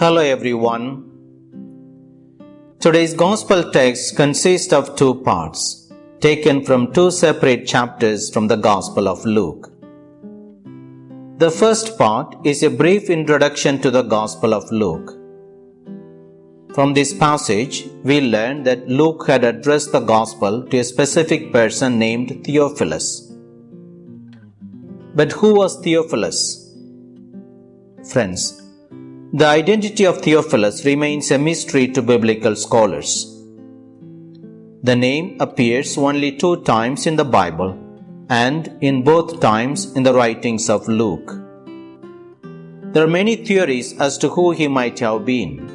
Hello everyone. Today's gospel text consists of two parts, taken from two separate chapters from the Gospel of Luke. The first part is a brief introduction to the Gospel of Luke. From this passage, we learn that Luke had addressed the Gospel to a specific person named Theophilus. But who was Theophilus? Friends, the identity of Theophilus remains a mystery to biblical scholars. The name appears only two times in the Bible and in both times in the writings of Luke. There are many theories as to who he might have been.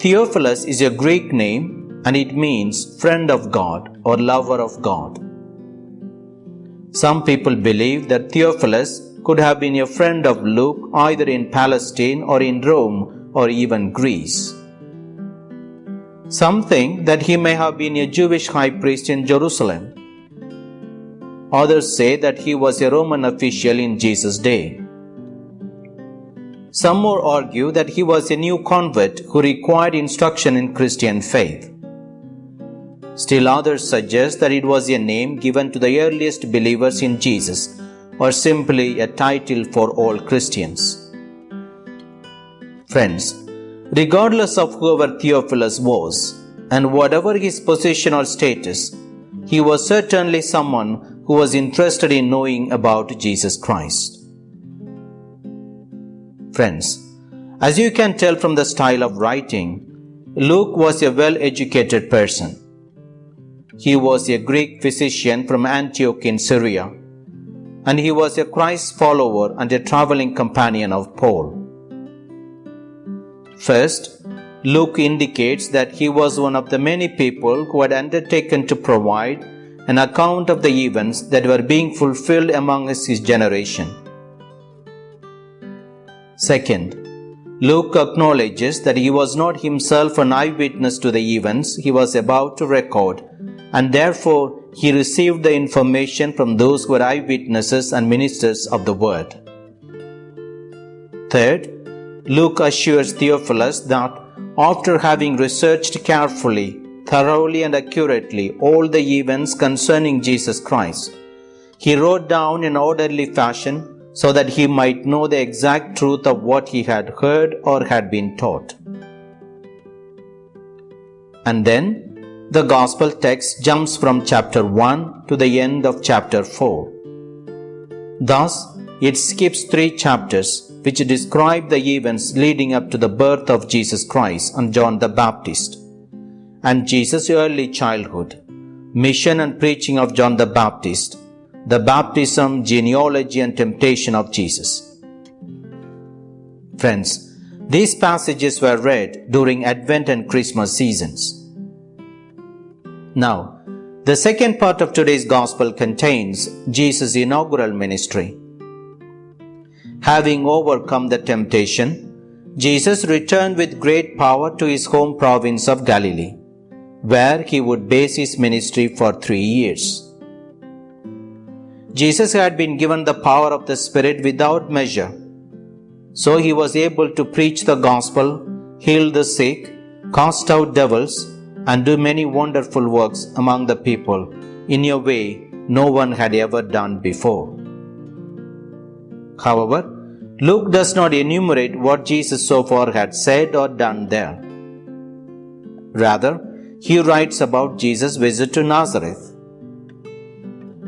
Theophilus is a Greek name and it means friend of God or lover of God. Some people believe that Theophilus could have been a friend of Luke either in Palestine or in Rome or even Greece. Some think that he may have been a Jewish high priest in Jerusalem. Others say that he was a Roman official in Jesus' day. Some more argue that he was a new convert who required instruction in Christian faith. Still others suggest that it was a name given to the earliest believers in Jesus or simply a title for all Christians. Friends, regardless of whoever Theophilus was and whatever his position or status, he was certainly someone who was interested in knowing about Jesus Christ. Friends, as you can tell from the style of writing, Luke was a well educated person. He was a Greek physician from Antioch in Syria and he was a Christ follower and a traveling companion of Paul. First, Luke indicates that he was one of the many people who had undertaken to provide an account of the events that were being fulfilled among his generation. Second, Luke acknowledges that he was not himself an eyewitness to the events he was about to record, and therefore he received the information from those who were eyewitnesses and ministers of the word. Third, Luke assures Theophilus that after having researched carefully, thoroughly, and accurately all the events concerning Jesus Christ, he wrote down in orderly fashion so that he might know the exact truth of what he had heard or had been taught. And then the Gospel text jumps from chapter 1 to the end of chapter 4. Thus, it skips three chapters which describe the events leading up to the birth of Jesus Christ and John the Baptist, and Jesus' early childhood, mission and preaching of John the Baptist, the baptism, genealogy, and temptation of Jesus. Friends, these passages were read during Advent and Christmas seasons. Now, the second part of today's gospel contains Jesus' inaugural ministry. Having overcome the temptation, Jesus returned with great power to his home province of Galilee, where he would base his ministry for three years. Jesus had been given the power of the Spirit without measure, so he was able to preach the gospel, heal the sick, cast out devils, and do many wonderful works among the people in a way no one had ever done before. However, Luke does not enumerate what Jesus so far had said or done there. Rather, he writes about Jesus' visit to Nazareth.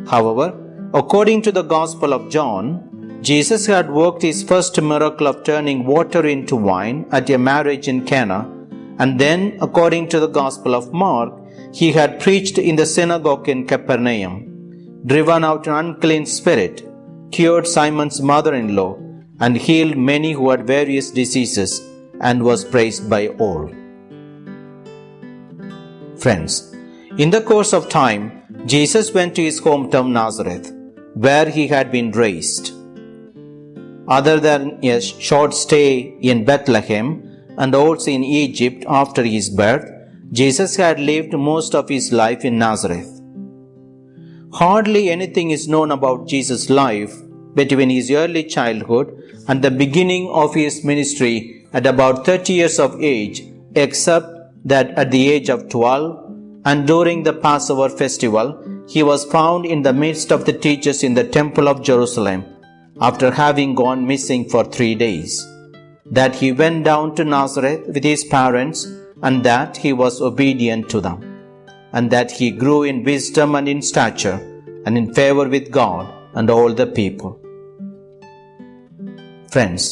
However, according to the Gospel of John, Jesus had worked his first miracle of turning water into wine at a marriage in Cana and then, according to the Gospel of Mark, he had preached in the synagogue in Capernaum, driven out an unclean spirit, cured Simon's mother in law, and healed many who had various diseases, and was praised by all. Friends, in the course of time, Jesus went to his hometown Nazareth, where he had been raised. Other than a short stay in Bethlehem, and also in Egypt after his birth, Jesus had lived most of his life in Nazareth. Hardly anything is known about Jesus' life between his early childhood and the beginning of his ministry at about 30 years of age, except that at the age of 12 and during the Passover festival, he was found in the midst of the teachers in the temple of Jerusalem after having gone missing for three days. That he went down to Nazareth with his parents and that he was obedient to them, and that he grew in wisdom and in stature and in favor with God and all the people. Friends,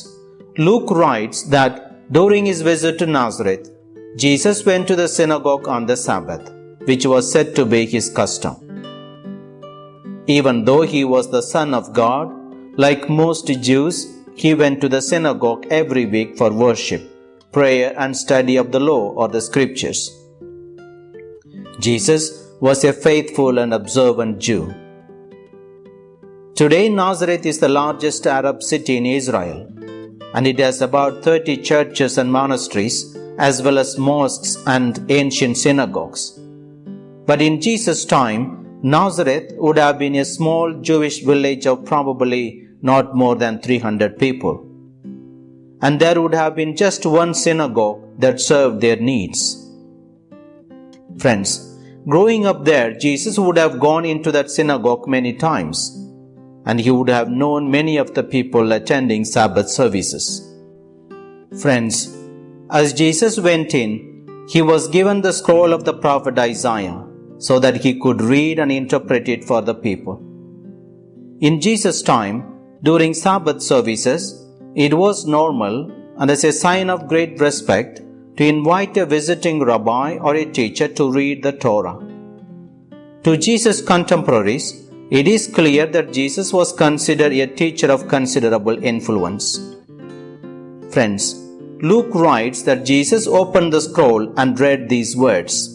Luke writes that during his visit to Nazareth, Jesus went to the synagogue on the Sabbath, which was said to be his custom. Even though he was the Son of God, like most Jews, he went to the synagogue every week for worship, prayer, and study of the law or the scriptures. Jesus was a faithful and observant Jew. Today, Nazareth is the largest Arab city in Israel, and it has about 30 churches and monasteries, as well as mosques and ancient synagogues. But in Jesus' time, Nazareth would have been a small Jewish village of probably not more than 300 people. And there would have been just one synagogue that served their needs. Friends, growing up there, Jesus would have gone into that synagogue many times, and he would have known many of the people attending Sabbath services. Friends, as Jesus went in, he was given the scroll of the prophet Isaiah so that he could read and interpret it for the people. In Jesus' time, during Sabbath services, it was normal and as a sign of great respect to invite a visiting rabbi or a teacher to read the Torah. To Jesus' contemporaries, it is clear that Jesus was considered a teacher of considerable influence. Friends, Luke writes that Jesus opened the scroll and read these words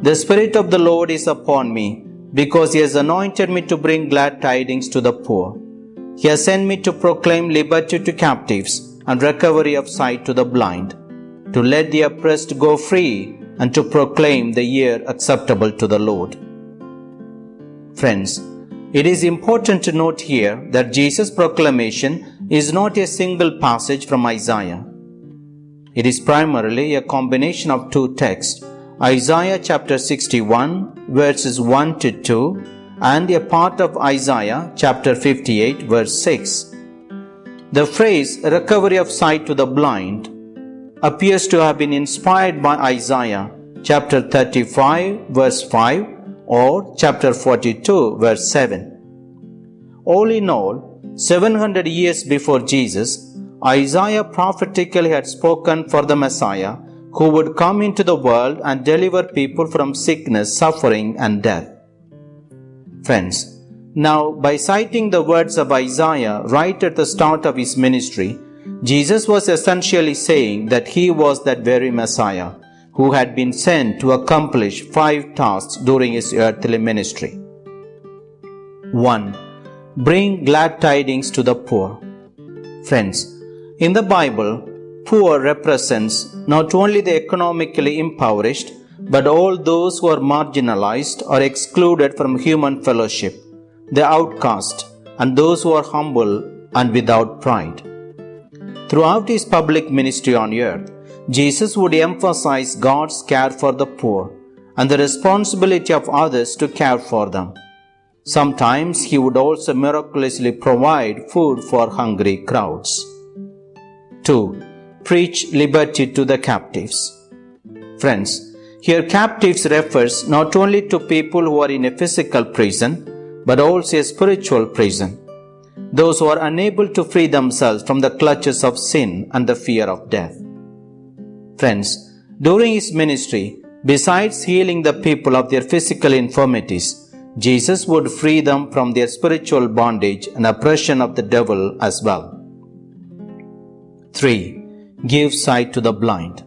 the Spirit of the Lord is upon me, because He has anointed me to bring glad tidings to the poor. He has sent me to proclaim liberty to captives and recovery of sight to the blind, to let the oppressed go free, and to proclaim the year acceptable to the Lord. Friends, it is important to note here that Jesus' proclamation is not a single passage from Isaiah. It is primarily a combination of two texts Isaiah chapter 61 verses 1 to 2 and a part of Isaiah chapter 58 verse 6. The phrase recovery of sight to the blind appears to have been inspired by Isaiah chapter 35 verse 5 or chapter 42 verse 7. All in all, 700 years before Jesus, Isaiah prophetically had spoken for the Messiah who would come into the world and deliver people from sickness, suffering, and death. Friends, now by citing the words of Isaiah right at the start of his ministry, Jesus was essentially saying that he was that very Messiah who had been sent to accomplish five tasks during his earthly ministry. 1. Bring glad tidings to the poor. Friends, in the Bible, poor represents not only the economically impoverished, but all those who are marginalized or excluded from human fellowship, the outcast, and those who are humble and without pride. Throughout his public ministry on earth, Jesus would emphasize God's care for the poor and the responsibility of others to care for them. Sometimes he would also miraculously provide food for hungry crowds. 2 preach liberty to the captives. Friends, here captives refers not only to people who are in a physical prison, but also a spiritual prison. Those who are unable to free themselves from the clutches of sin and the fear of death. Friends, during his ministry, besides healing the people of their physical infirmities, Jesus would free them from their spiritual bondage and oppression of the devil as well. 3 give sight to the blind.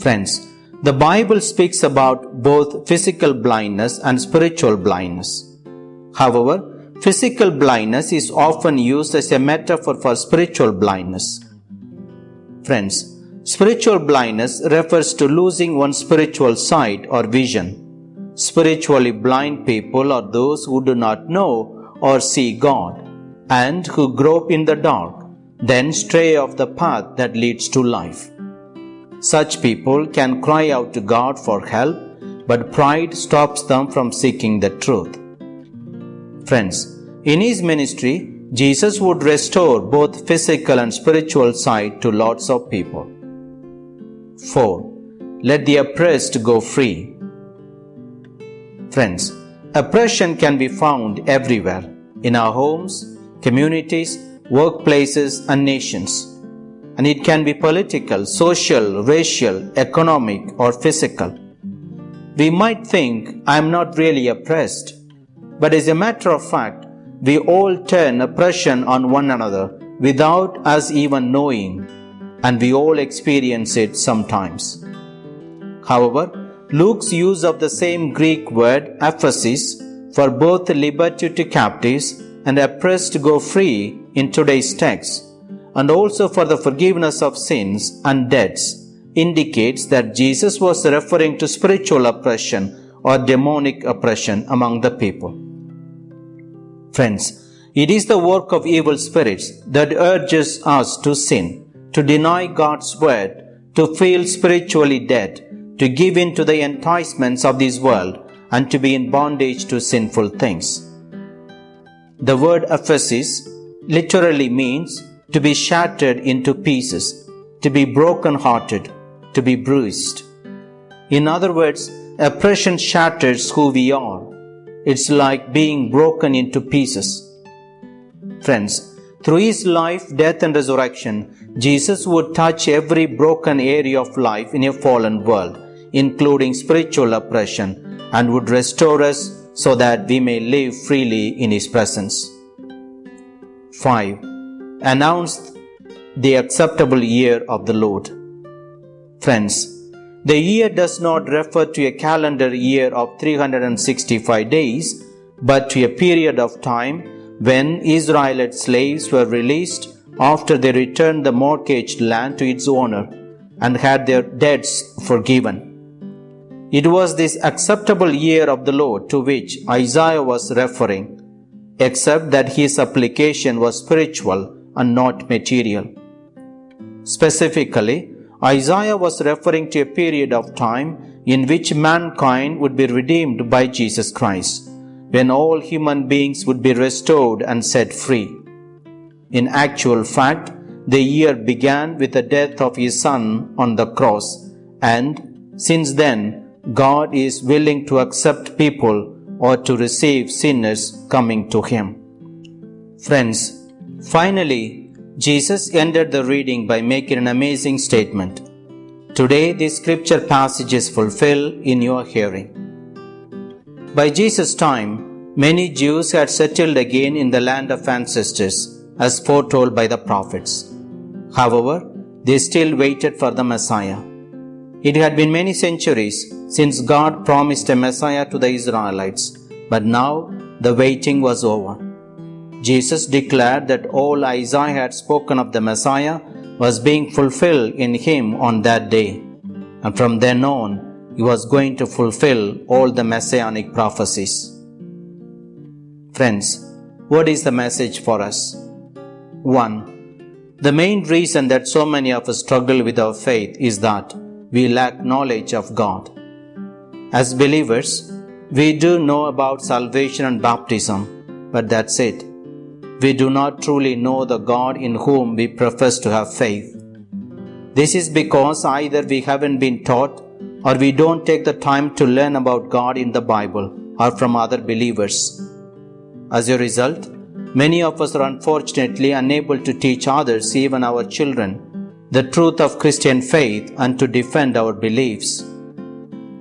Friends, the Bible speaks about both physical blindness and spiritual blindness. However, physical blindness is often used as a metaphor for spiritual blindness. Friends, spiritual blindness refers to losing one's spiritual sight or vision. Spiritually blind people are those who do not know or see God. and who grope in the dark, then stray off the path that leads to life. Such people can cry out to God for help, but pride stops them from seeking the truth. Friends, in his ministry, Jesus would restore both physical and spiritual sight to lots of people. 4. Let the oppressed go free. Friends, oppression can be found everywhere in our homes, communities, workplaces, and nations. And it can be political, social, racial, economic, or physical. We might think I am not really oppressed, but as a matter of fact, we all turn oppression on one another without us even knowing, and we all experience it sometimes. However, Luke's use of the same Greek word, aphesis, for both liberty to captives and oppressed to go free in today's text, and also for the forgiveness of sins and debts, indicates that Jesus was referring to spiritual oppression or demonic oppression among the people. Friends, it is the work of evil spirits that urges us to sin, to deny God's word, to feel spiritually dead, to give in to the enticements of this world, and to be in bondage to sinful things. The word aphesis literally means to be shattered into pieces, to be broken hearted, to be bruised. In other words, oppression shatters who we are it's like being broken into pieces. Friends, through his life, death, and resurrection, Jesus would touch every broken area of life in a fallen world, including spiritual oppression, and would restore us so that we may live freely in his presence. 5. Announced the acceptable year of the Lord. Friends, the year does not refer to a calendar year of 365 days, but to a period of time when Israelite slaves were released after they returned the mortgaged land to its owner and had their debts forgiven. It was this acceptable year of the Lord to which Isaiah was referring, except that his application was spiritual and not material. Specifically, Isaiah was referring to a period of time in which mankind would be redeemed by Jesus Christ, when all human beings would be restored and set free. In actual fact, the year began with the death of his son on the cross, and since then, God is willing to accept people or to receive sinners coming to him. Friends, finally, Jesus ended the reading by making an amazing statement. Today, this scripture passage is fulfilled in your hearing. By Jesus' time, many Jews had settled again in the land of ancestors, as foretold by the prophets. However, they still waited for the Messiah. It had been many centuries since God promised a Messiah to the Israelites, but now the waiting was over. Jesus declared that all Isaiah had spoken of the Messiah was being fulfilled in him on that day. And from then on, he was going to fulfill all the messianic prophecies. Friends, what is the message for us? 1. The main reason that so many of us struggle with our faith is that we lack knowledge of God. As believers, we do know about salvation and baptism, but that's it we do not truly know the God in whom we profess to have faith. This is because either we haven't been taught or we don't take the time to learn about God in the Bible or from other believers. As a result, many of us are unfortunately unable to teach others, even our children, the truth of Christian faith and to defend our beliefs.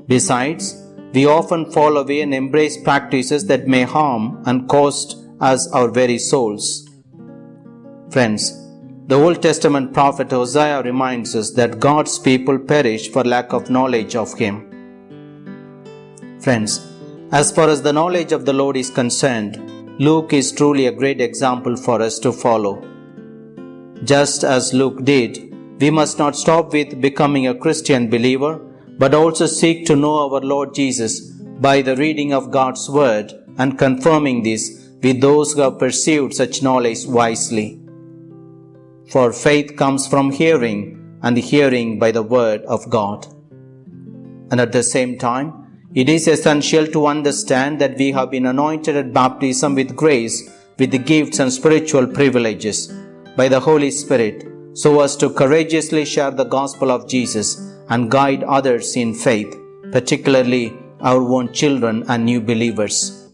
Besides, we often fall away and embrace practices that may harm and cost us our very souls. Friends, the Old Testament prophet Hosea reminds us that God's people perish for lack of knowledge of Him. Friends, as far as the knowledge of the Lord is concerned, Luke is truly a great example for us to follow. Just as Luke did, we must not stop with becoming a Christian believer, but also seek to know our Lord Jesus by the reading of God's Word and confirming this with those who have pursued such knowledge wisely. For faith comes from hearing, and hearing by the word of God. And at the same time, it is essential to understand that we have been anointed at baptism with grace, with the gifts and spiritual privileges by the Holy Spirit, so as to courageously share the gospel of Jesus and guide others in faith, particularly our own children and new believers.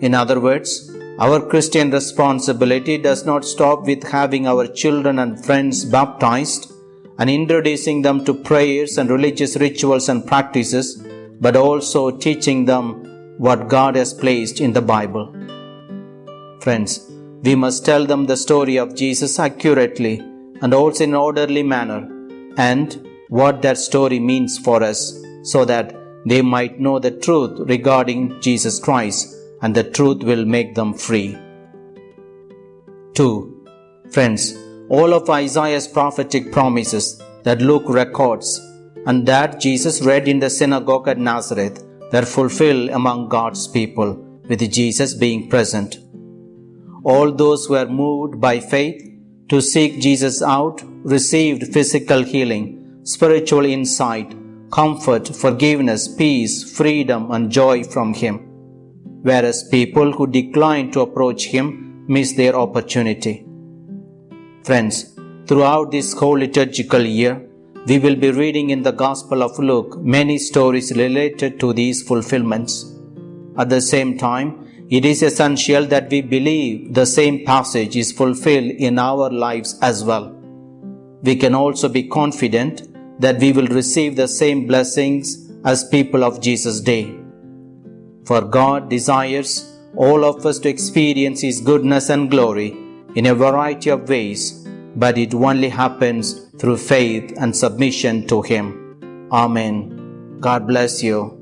In other words, our Christian responsibility does not stop with having our children and friends baptized and introducing them to prayers and religious rituals and practices but also teaching them what God has placed in the Bible. Friends, we must tell them the story of Jesus accurately and also in an orderly manner and what that story means for us so that they might know the truth regarding Jesus Christ and the truth will make them free. 2. Friends, all of Isaiah's prophetic promises that Luke records and that Jesus read in the synagogue at Nazareth were fulfilled among God's people, with Jesus being present. All those who were moved by faith to seek Jesus out received physical healing, spiritual insight, comfort, forgiveness, peace, freedom, and joy from Him. Whereas people who declined to approach Him missed their opportunity. Friends, throughout this whole liturgical year, we will be reading in the Gospel of Luke many stories related to these fulfillments. At the same time, it is essential that we believe the same passage is fulfilled in our lives as well. We can also be confident that we will receive the same blessings as people of Jesus' day. For God desires all of us to experience His goodness and glory in a variety of ways but it only happens through faith and submission to Him. Amen. God bless you.